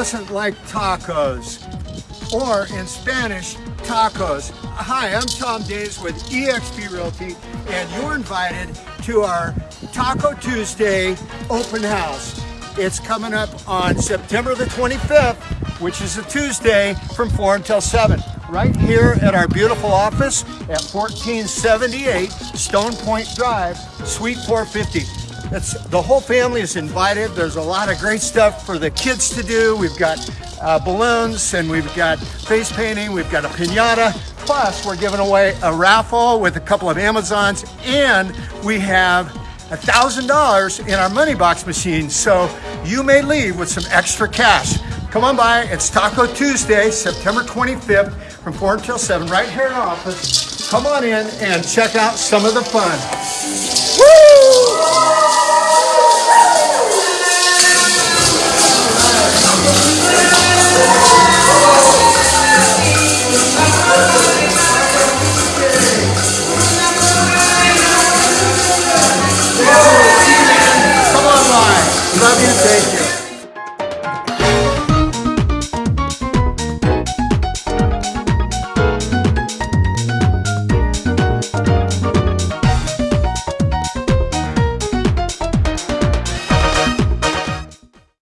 doesn't like tacos? Or in Spanish, tacos. Hi, I'm Tom Days with eXp Realty, and you're invited to our Taco Tuesday open house. It's coming up on September the 25th, which is a Tuesday from 4 until 7 right here at our beautiful office at 1478 Stone Point Drive, Suite 450. It's, the whole family is invited. There's a lot of great stuff for the kids to do. We've got uh, balloons and we've got face painting. We've got a pinata. Plus, we're giving away a raffle with a couple of Amazons and we have $1,000 in our money box machine. So you may leave with some extra cash. Come on by. It's Taco Tuesday, September 25th from 4 until 7, right here in our office. Come on in and check out some of the fun.